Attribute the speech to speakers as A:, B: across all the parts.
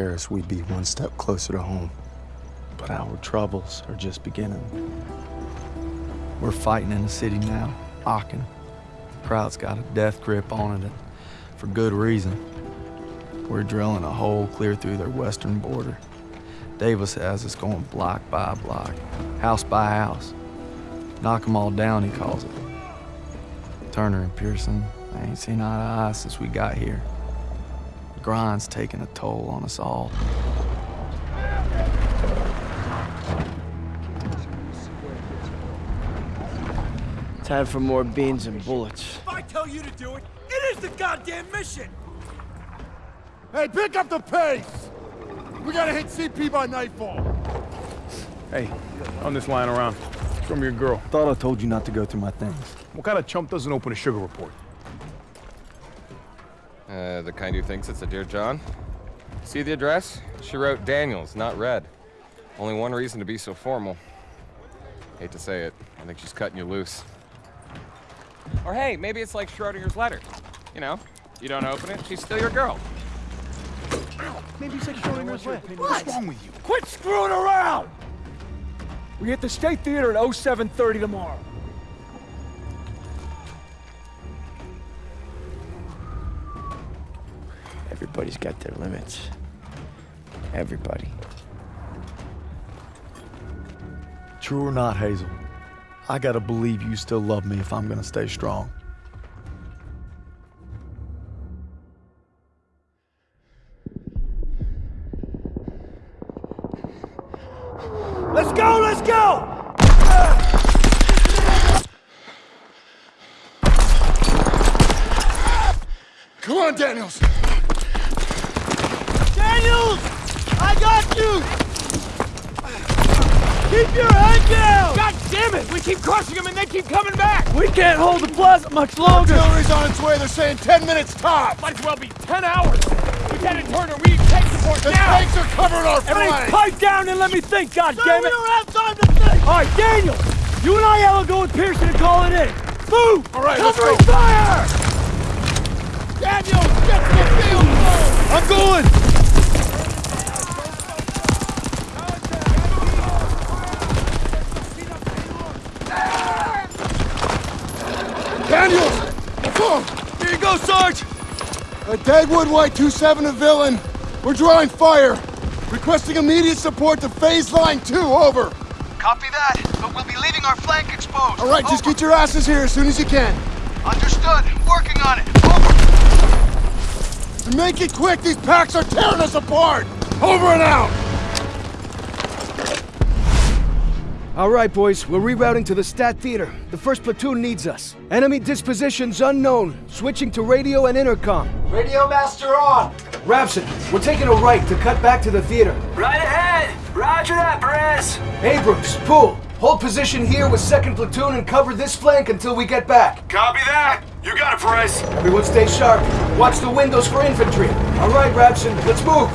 A: Paris, we'd be one step closer to home. But our troubles are just beginning. We're fighting in the city now, Aachen. The crowd's got a death grip on it, for good reason. We're drilling a hole clear through their western border. Davis has us going block by block, house by house. Knock 'em all down, he calls it. Turner and Pierson, I ain't seen eye to eye since we got here. The grind's taking a toll on us all.
B: Time for more beans and bullets.
C: If I tell you to do it, it is the goddamn mission!
D: Hey, pick up the pace! We gotta hit CP by nightfall.
E: Hey, on this line around. From your girl.
A: Thought I told you not to go through my things.
E: What kind of chump doesn't open a sugar report?
F: Uh, the kind who thinks it's a Dear John. See the address? She wrote Daniels, not Red. Only one reason to be so formal. Hate to say it, I think she's cutting you loose. Or hey, maybe it's like Schrodinger's letter. You know, you don't open it, she's still your girl.
E: Maybe it's like Schrodinger's letter. What's wrong with you?
C: Quit screwing around! We hit the State Theater at 0730 tomorrow.
B: Everybody's got their limits. Everybody.
A: True or not, Hazel, I gotta believe you still love me if I'm gonna stay strong.
C: Hold the plaza much longer!
D: Artillery's on its way, they're saying 10 minutes top!
C: Might as well be 10 hours! Lieutenant Turner, we need tank support
D: The
C: now!
D: tanks are covering our
C: Everybody
D: flank!
C: pipe down and let me think, God damn it! we don't have time to think! Alright, Daniel! You and I will go with Pierson and call it in! Move!
D: All right, let's
C: Covering
D: go.
C: fire!
D: Daniels, get to the field!
C: I'm going!
D: Uh, Dagwood White 27 a Villain. We're drawing fire. Requesting immediate support to phase line 2, over.
G: Copy that, but we'll be leaving our flank exposed.
D: All right, just get your asses here as soon as you can.
G: Understood. Working on it. Over.
D: And make it quick, these packs are tearing us apart! Over and out!
H: All right, boys, we're rerouting to the State Theater. The first platoon needs us. Enemy dispositions unknown. Switching to radio and intercom.
G: Radio master on.
H: Rabson, we're taking a right to cut back to the theater.
G: Right ahead. Roger that, Perez.
H: Abrams, Poole, hold position here with second platoon and cover this flank until we get back.
G: Copy that. You got it, Perez.
H: Everyone stay sharp. Watch the windows for infantry. All right, Rabson, let's move.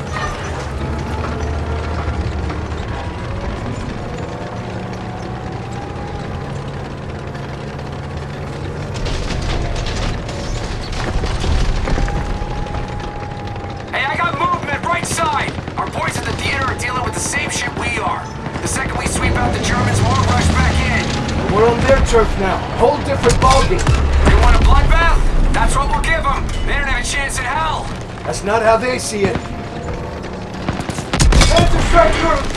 G: Side. Our boys at the theater are dealing with the same shit we are. The second we sweep out the Germans, we'll rush back in.
H: We're on their turf now. Whole different ballgame.
G: They want a bloodbath? That's what we'll give them. They don't have a chance in hell.
H: That's not how they see it. Head to strike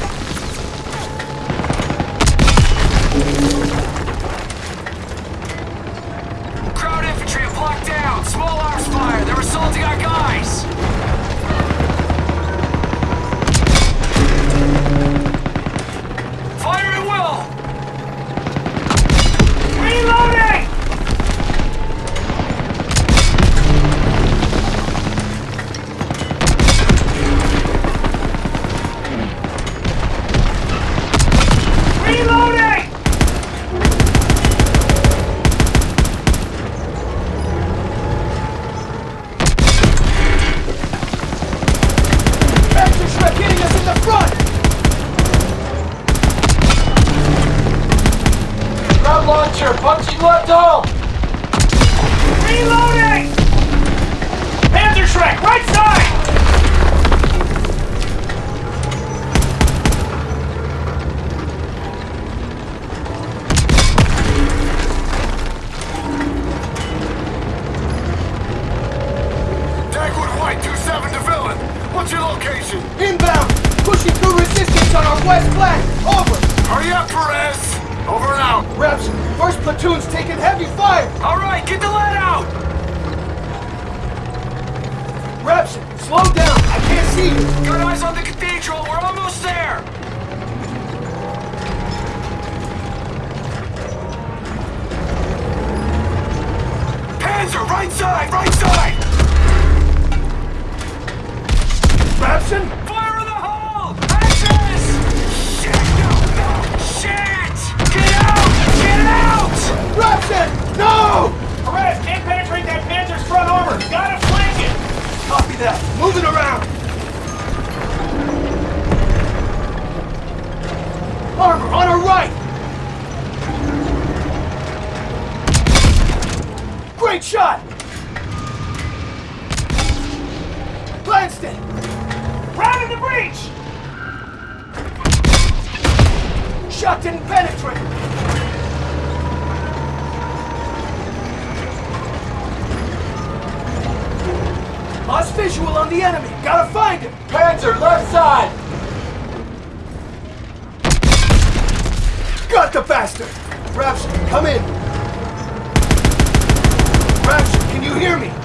H: Houston! in the
C: breach!
H: Shot didn't penetrate! Lost visual on the enemy. Gotta find him. Panzer, left side. Got the bastard. Raps, come in. Raps, can you hear me?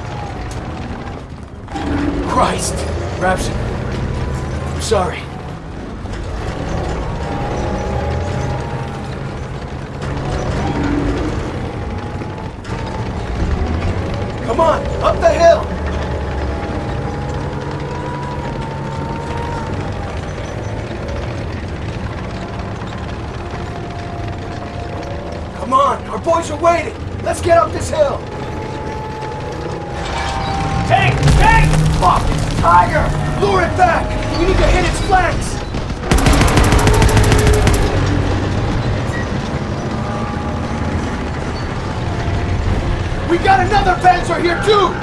H: Christ! Rapson, I'm sorry. Come on, up the hill! Come on, our boys are waiting! Let's get up this hill! Tiger, Lure it back! We need to hit its flanks! We got another Panzer here too!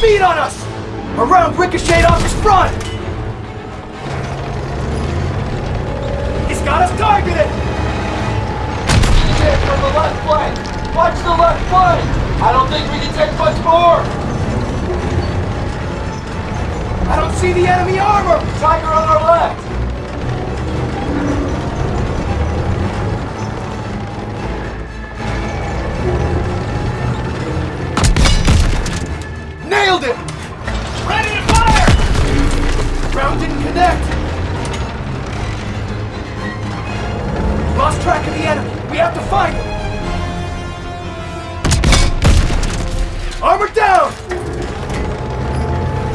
C: beat on us!
H: A round ricocheted off his front! He's got us targeted!
C: From the left flank! Watch the left flank! I don't think we can take much more!
H: I don't see the enemy armor!
C: Tiger on our left!
H: Nailed it!
C: Ready to fire!
H: Round didn't connect! Lost track of the enemy. We have to find him! Armor down!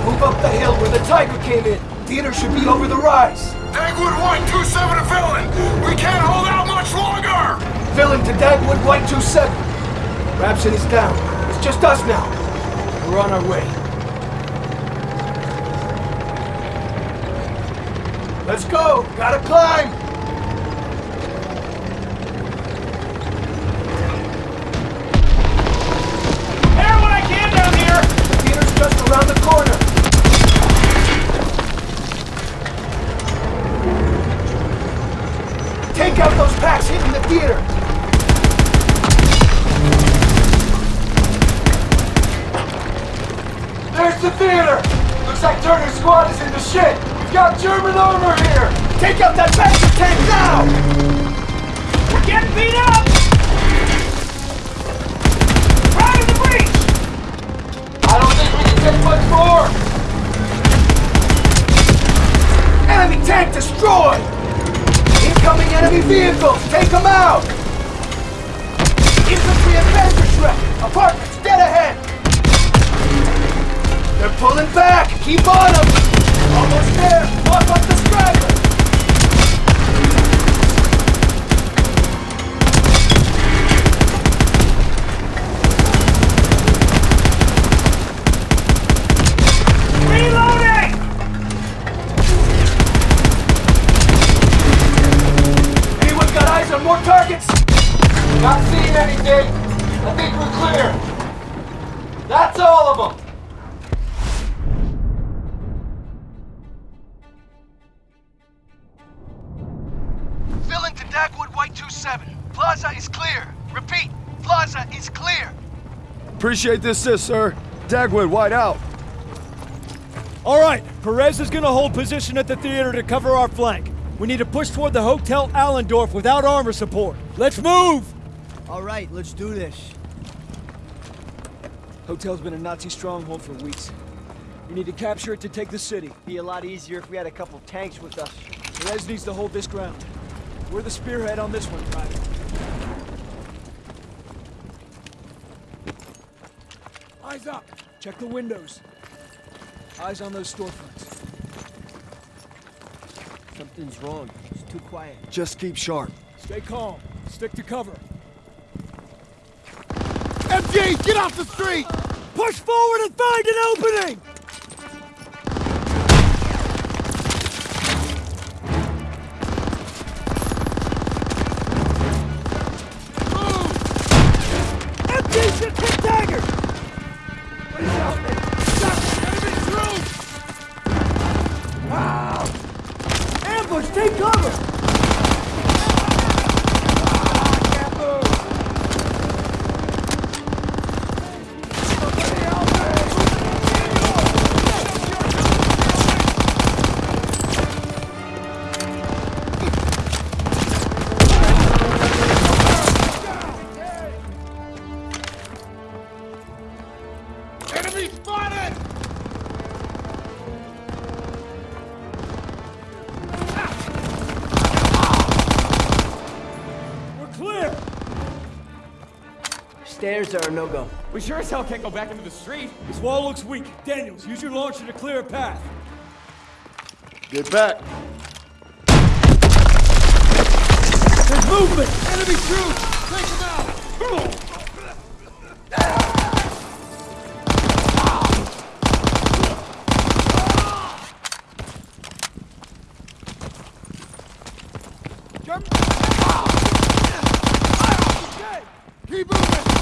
H: Move up the hill where the Tiger came in. Theater should be over the rise.
D: Dagwood White 2-7 to Villain! We can't hold out much longer!
H: Villain to Dagwood White 2-7. Rabson is down. It's just us now. We're on our way. Let's go! Gotta climb! Out that Panzer tank now!
C: We're getting beat up! Right in the breach! I don't think we can take much more!
H: Enemy tank destroyed! Incoming enemy vehicles! Take them out! Infantry and Panzerschreck! Apartments dead ahead! They're pulling back! Keep on them!
A: Appreciate the assist, sir. Dagwood, wide out.
I: All right, Perez is gonna hold position at the theater to cover our flank. We need to push toward the Hotel Allendorf without armor support. Let's move!
B: All right, let's do this.
I: Hotel's been a Nazi stronghold for weeks. We need to capture it to take the city.
B: Be a lot easier if we had a couple tanks with us.
I: Perez needs to hold this ground. We're the spearhead on this one, Private. Eyes up! Check the windows. Eyes on those storefronts.
B: Something's wrong. It's too quiet.
A: Just keep sharp.
I: Stay calm. Stick to cover.
D: MG, get off the street!
I: Push forward and find an opening!
B: Stairs are a no-go.
G: We sure as hell can't go back into the street.
I: This wall looks weak. Daniels, use your launcher to clear a path.
D: Get back.
I: There's movement! Enemy troops! Take them out!
D: Keep moving!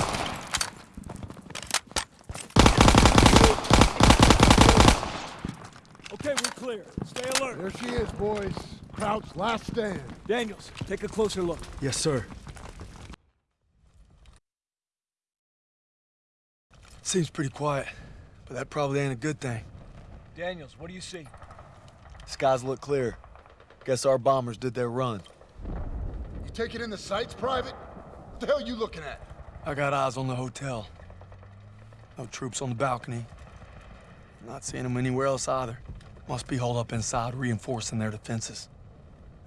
I: Okay, clear. Stay alert.
D: There she is, boys. Crouch, last stand.
I: Daniels, take a closer look.
H: Yes, sir.
A: Seems pretty quiet, but that probably ain't a good thing.
I: Daniels, what do you see?
A: Skies look clear. Guess our bombers did their run.
D: You taking in the sights, Private? What the hell you looking at?
A: I got eyes on the hotel. No troops on the balcony. Not seeing them anywhere else either. Must be holed up inside, reinforcing their defenses.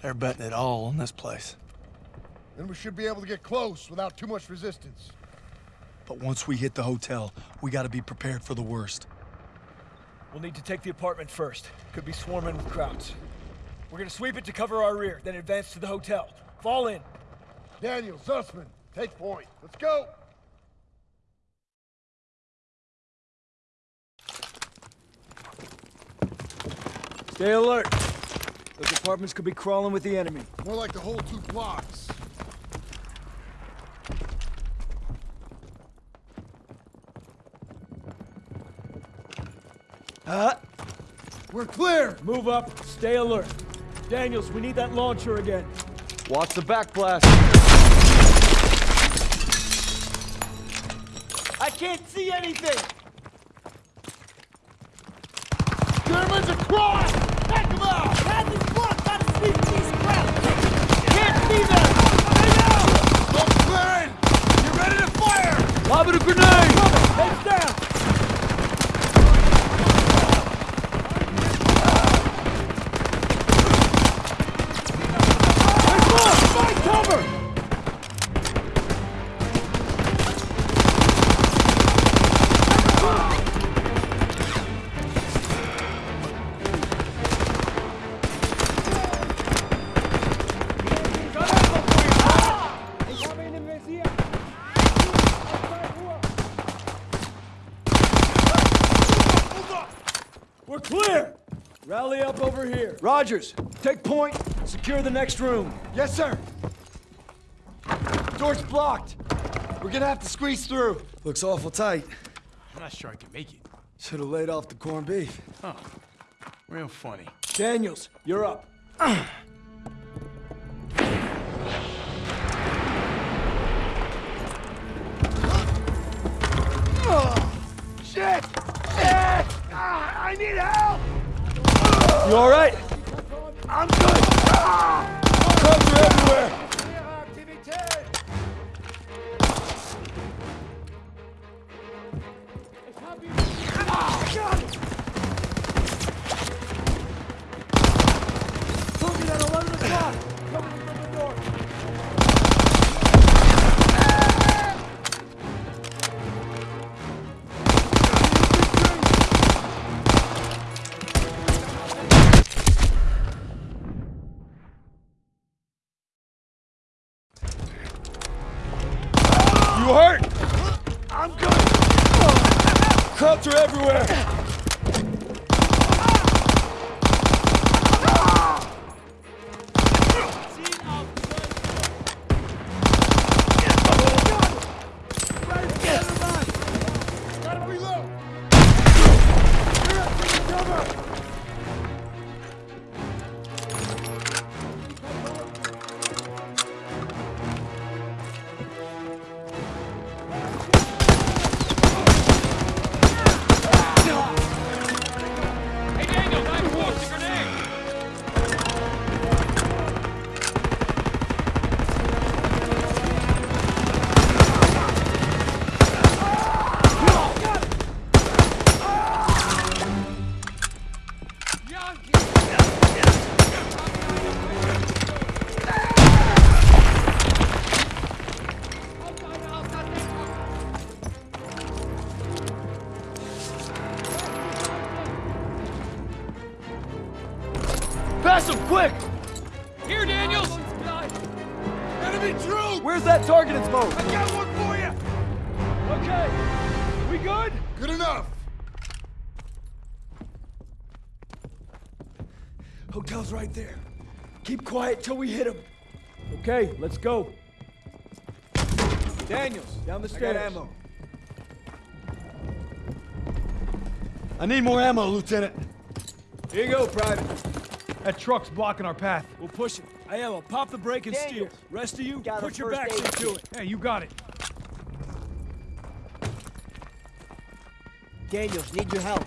A: They're betting it all on this place.
D: Then we should be able to get close without too much resistance.
A: But once we hit the hotel, we gotta be prepared for the worst.
I: We'll need to take the apartment first. Could be swarming with Krauts. We're gonna sweep it to cover our rear, then advance to the hotel. Fall in.
D: Daniel, Zussman, take point. Let's go!
I: Stay alert. Those apartments could be crawling with the enemy.
D: More like the whole two blocks.
I: Huh?
D: We're clear!
I: Move up, stay alert. Daniels, we need that launcher again.
B: Watch the back blast.
C: I can't see anything!
D: Germans across! Take
I: Rally up over here. Rogers, take point. Secure the next room.
D: Yes, sir! Door's blocked! We're gonna have to squeeze through.
H: Looks awful tight.
E: I'm not sure I can make it.
H: Should have laid off the corned beef. Huh.
E: Real funny.
I: Daniels, you're up. You all right?
D: I'm good! Ah!
I: Hotel's right there. Keep quiet till we hit him. Okay, let's go. Daniels, down the stairs. I ammo.
A: I need more ammo, Lieutenant.
I: Here you go, Private.
E: That truck's blocking our path.
I: We'll push it. Aiello, pop the brake and steer. Rest of you,
B: Got
I: put your
B: first
I: backs into
B: kit.
I: it.
E: Hey, you got it.
B: Daniels, need your help.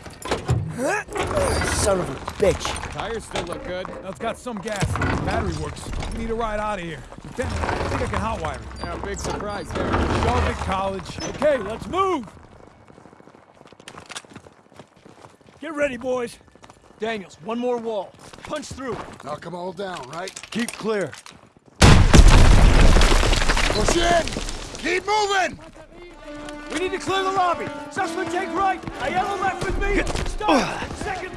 B: Son of a bitch.
F: Tires still look good.
E: Now it's got some gas. Battery works. We need a ride out of here. Lieutenant, I think I can hotwire it.
F: Yeah, big surprise there.
E: Charlotte College.
I: Okay, let's move. Get ready, boys. Daniels, one more wall. Punch through.
D: Knock them all down, right?
A: Keep clear.
D: Push in! Keep moving!
I: We need to clear the lobby. Zussman, take right. Aiello left with me. Stop. Second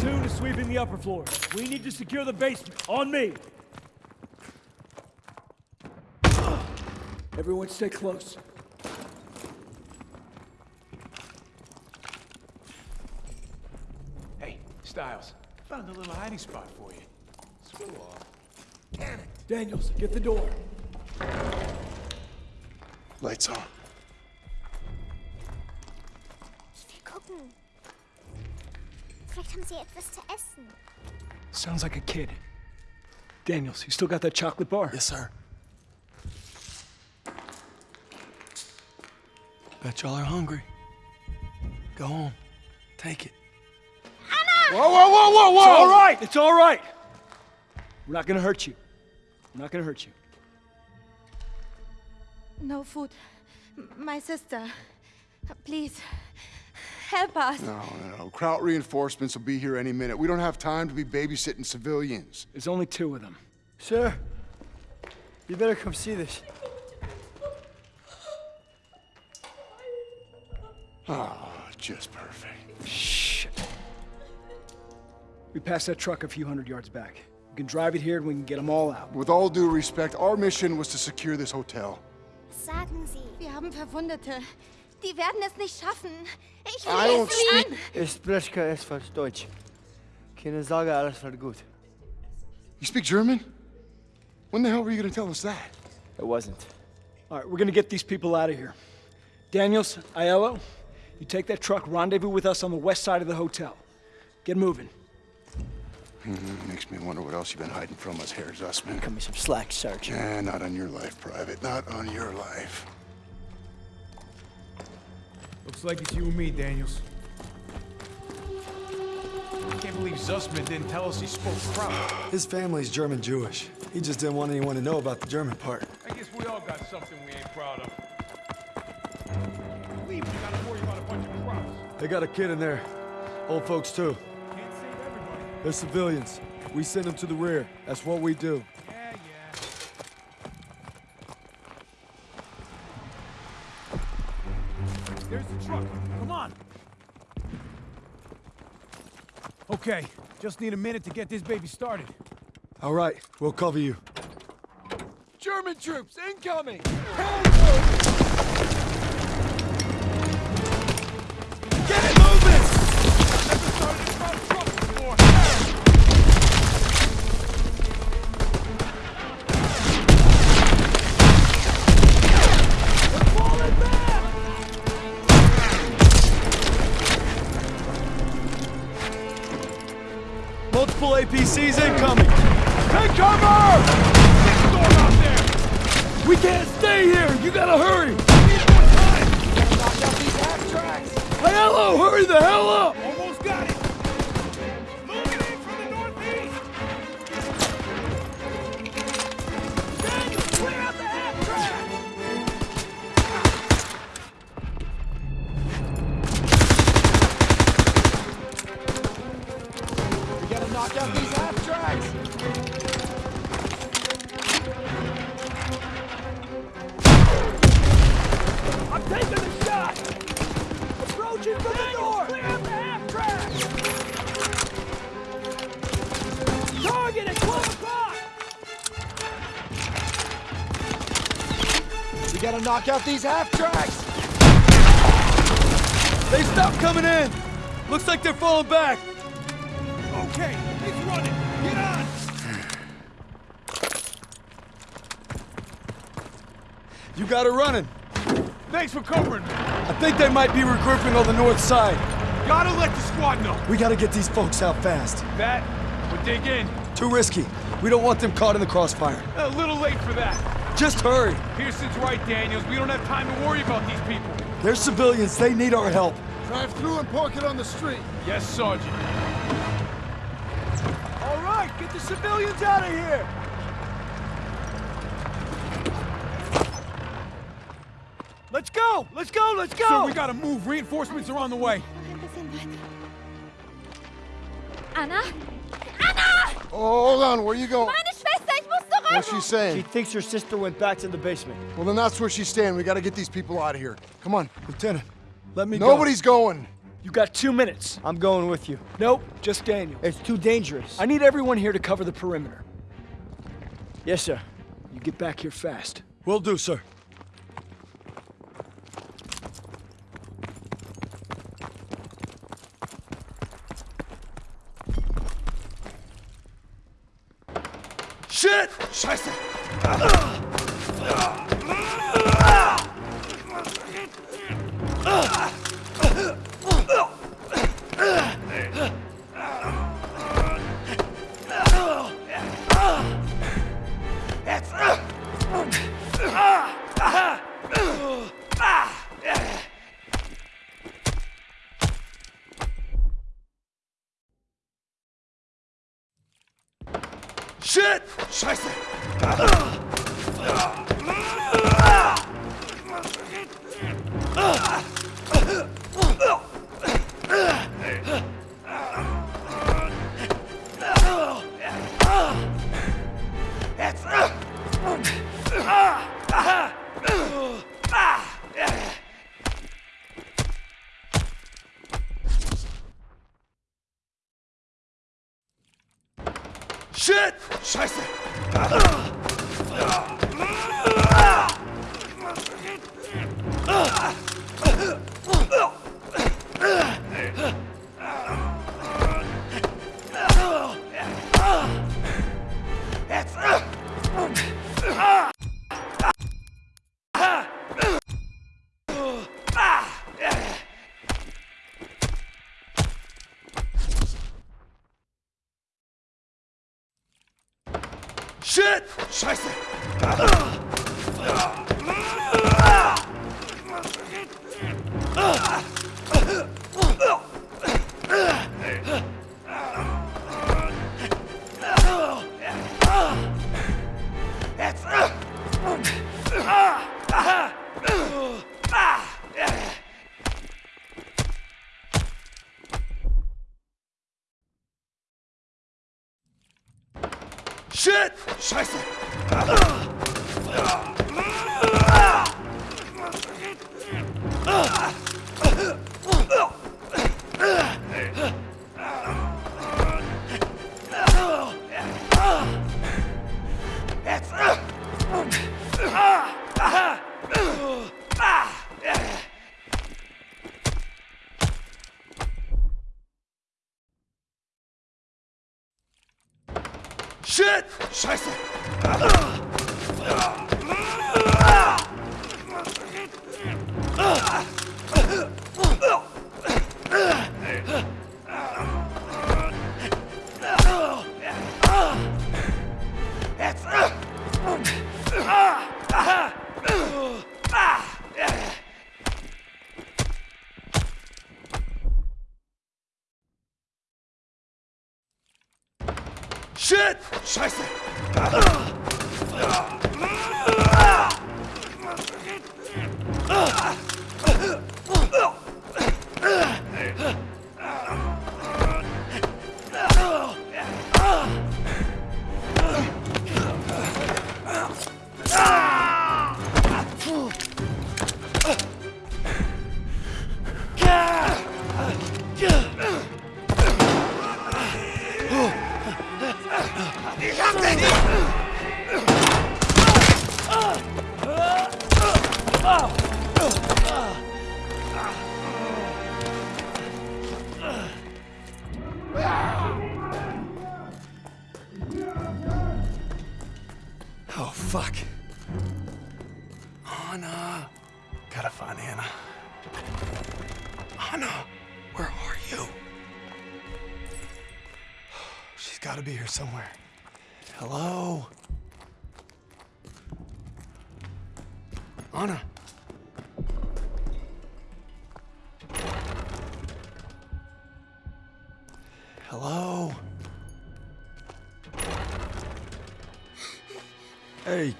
I: platoon is sweeping the upper floor. We need to secure the basement. On me! Everyone stay close.
E: Hey, Stiles. Found a little hiding spot for you. Screw off.
I: Daniels, get the door.
D: Lights on.
J: Vielleicht haben sie etwas zu essen.
I: Sounds like a kid. Daniels, you still got that chocolate bar?
A: Yes, sir. Bet y'all are hungry. Go home. Take it.
D: Whoa, whoa, whoa, whoa, whoa!
I: It's all right. It's all right. We're not gonna hurt you. We're not gonna hurt you.
K: No food. M- My sister. Please. Help us.
D: No, no, no. Kraut reinforcements will be here any minute. We don't have time to be babysitting civilians.
I: There's only two of them.
B: Sir, you better come see this.
D: Oh, just perfect.
I: Shit. We passed that truck a few hundred yards back. We can drive it here and we can get them all out.
D: With all due respect, our mission was to secure this hotel.
J: Sagen Sie.
K: Wir haben Verwundete. Die werden es nicht schaffen. Ich
D: I
K: will
D: don't
K: es
D: speak-
K: an.
B: Ich spreche kein falsch Deutsch. Keine Sorge, alles wird gut.
D: You speak German? When the hell were you gonna tell us that?
B: It wasn't.
I: All right, we're gonna get these people out of here. Daniels, Aiello, you take that truck, rendezvous with us on the west side of the hotel. Get moving.
D: Hmm, makes me wonder what else you've been hiding from us, Herr Zussman.
B: Cut me some slack, Sergeant.
D: Eh, not on your life, Private. Not on your life.
E: Looks like it's you and me, Daniels. I can't believe Zussman didn't tell us he spoke Kraut.
A: His family's German Jewish. He just didn't want anyone to know about the German part.
E: I guess we all got something we ain't proud of. Leave, we gotta worry about a bunch of Krauts.
A: They got a kid in there. Old folks, too.
E: Can't save everybody.
A: They're civilians. We send them to the rear. That's what we do.
E: truck. Come on! Okay, just need a minute to get this baby started.
A: All right, we'll cover you.
E: German troops incoming!
A: Get it moving!
I: APCs incoming! Take cover! Big storm out there! We can't stay here! You gotta hurry!
E: We need
D: more time. Knock out these halftracks.
I: Aiello, hurry the hell up!
D: We gotta knock out these half tracks.
I: They stopped coming in! Looks like they're falling back!
E: Okay, he's running. Get on.
I: You got it running!
E: Thanks for covering me.
I: I think they might be regrouping on the north side.
E: Gotta let the squad know.
I: We gotta get these folks out fast.
E: That would dig in.
I: Too risky. We don't want them caught in the crossfire.
E: A little late for that.
I: Just hurry.
E: Pierson's right, Daniels. We don't have time to worry about these people.
I: They're civilians. They need our help.
D: Drive through and park it on the street.
E: Yes, Sergeant.
I: All right, get the civilians out of here. Let's go! Let's go! Let's go!
E: So we gotta move. Reinforcements are on the way.
K: Ein bisschen. Anna?
D: Oh, hold on. Where are you going?
K: Meine Schwester, ich muss zurück!
D: What's she saying?
B: She thinks her sister went back to the basement.
D: Well, then that's where she's staying. We gotta get these people out of here. Come on.
I: Lieutenant, let me go.
D: Nobody's going.
I: You got two minutes.
B: I'm going with you.
I: Nope, just Daniel.
B: It's too dangerous.
I: I need everyone here to cover the perimeter.
B: Yes, sir.
I: You get back here fast.
L: Will do, sir.
I: Shit!
E: Scheiße.
I: Shit!
E: Scheiße. Scheiße!
L: Oh,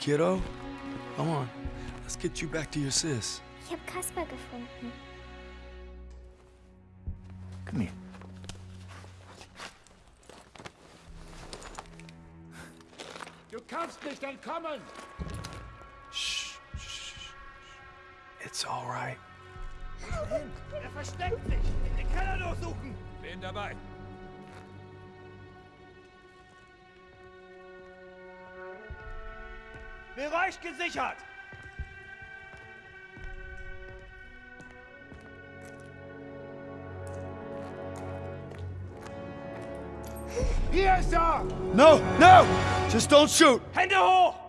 L: kiddo. Come on. Let's get you back to your sis.
J: Ich habe Kaspar gefunden.
L: Come here.
M: Du kannst nicht entkommen!
L: Shh, shh, shh. It's all right.
M: Er versteckt sich! Den Keller durchsuchen! Bin dabei. Bereich gesichert! Hier ist er!
A: No, no! Just don't shoot!
M: Hände hoch!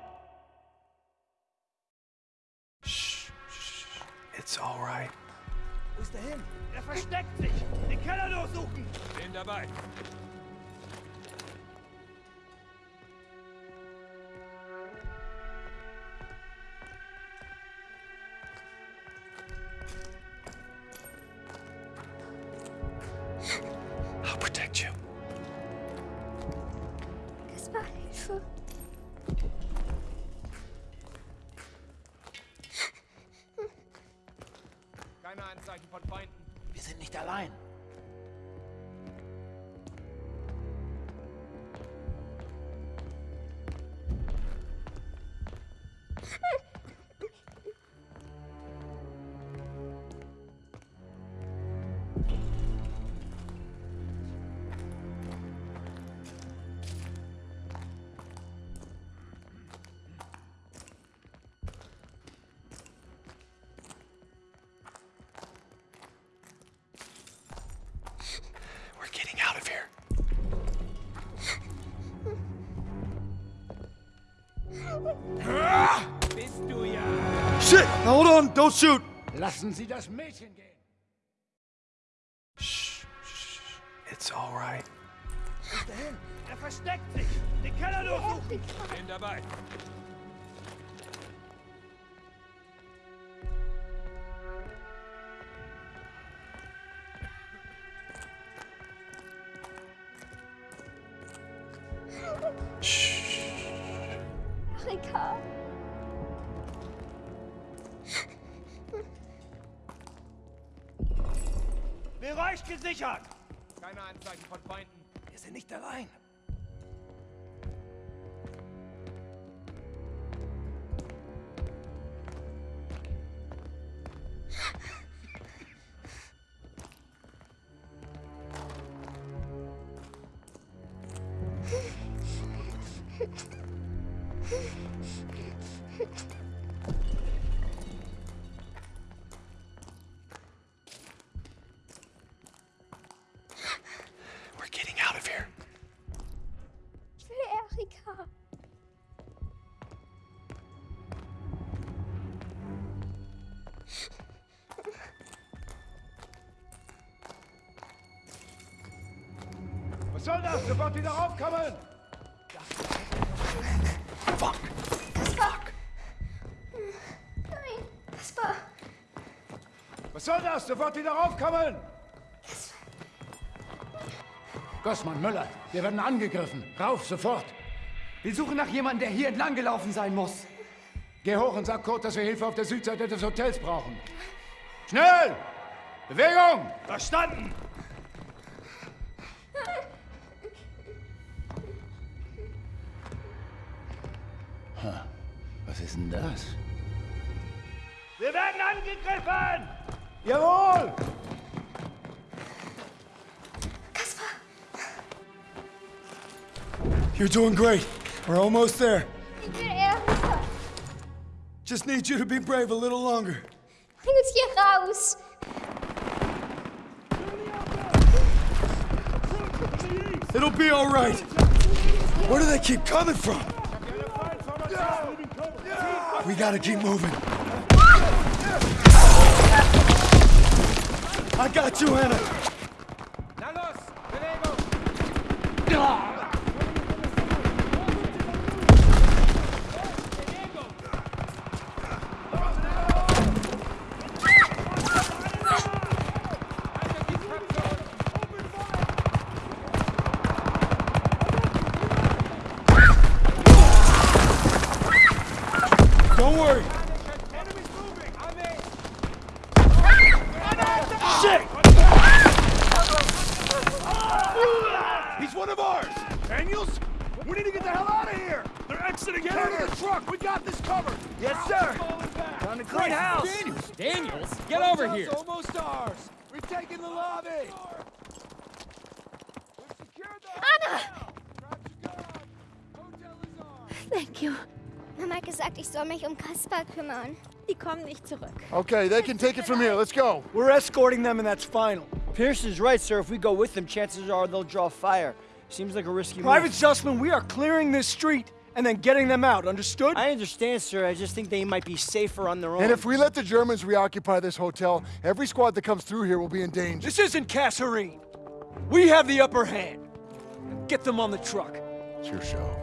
A: Now hold on, don't shoot!
M: Lassen Sie das Mädchen gehen.
L: Shh, shh. It's all right.
M: Wo ist er? Er versteckt sich! Den Keller durchsuchen! Bin dabei.
H: あ! Soll das? Sofort wieder raufkommen!
J: Kaspar! Nein, Kaspar!
H: Was soll das? Sofort wieder raufkommen!
N: Gossmann, Müller, wir werden angegriffen. Rauf, sofort.
O: Wir suchen nach jemandem, der hier entlang gelaufen sein muss.
N: Geh hoch und sag Kurt, dass wir Hilfe auf der Südseite des Hotels brauchen. Schnell! Bewegung!
I: Verstanden! Angegriffen!
H: Jawohl!
J: Kaspar!
D: You're doing great. We're almost there.
J: Ich will Erika!
D: Just need you to be brave a little longer.
J: Bring uns hier raus!
D: It'll be all right. Where do they keep coming from? We gotta keep moving. I got you, Anna.
F: Na los! Bewegung!
D: Don't worry.
I: Shit!
D: He's one of ours.
I: Daniels? We need to get the hell out of here! They're exiting
D: Get out of the truck. We got this covered.
I: Yes, sir!
H: Down the
I: Great house!
E: Daniels!
F: Daniels, get over here!
E: Hotel's almost ours.
D: We've taken the lobby.
J: Anna! Thank you. Mama hat gesagt, ich soll mich um Kaspar kümmern.
K: Die kommen nicht zurück.
D: Okay, they can take it from here. Let's go.
C: We're escorting them and that's final. Pierson's right, sir. If we go with them, chances are they'll draw fire. Seems like a risky
I: Private
C: move.
I: Private Zussman, we are clearing this street and then getting them out, understood?
C: I understand, sir. I just think they might be safer on their own.
D: And if we let the Germans reoccupy this hotel, every squad that comes through here will be in danger.
I: This isn't Kasserine. We have the upper hand. Get them on the truck.
D: It's your show.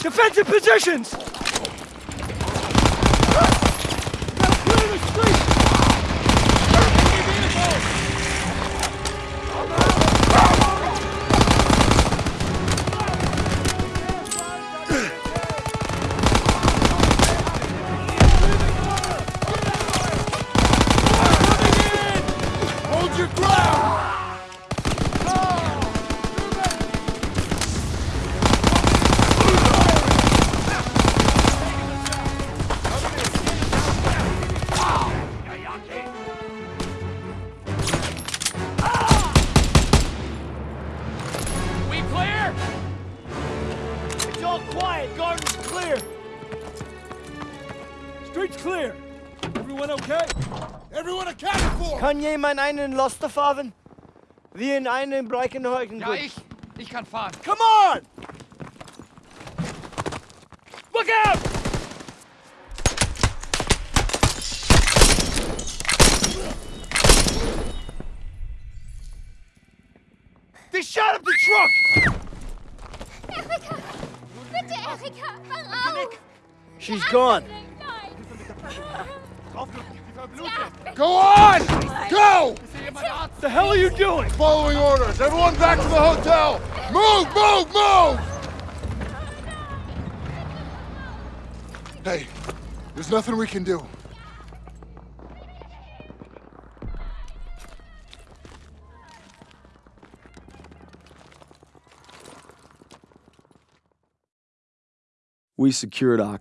I: Defensive positions!
C: Jemand einen Laster fahren? Wir in einen Breckenheugen.
O: Ja, ich. Ich kann fahren.
I: Come on! Look out!
C: They shot up the truck!
J: Erika! Bitte, Erika! Mach auf!
C: She's gone.
D: Go on! Go!
I: What the hell are you doing?
D: Following orders. Everyone back to the hotel. Move, move, move! Hey, there's nothing we can do.
A: We secured Ak.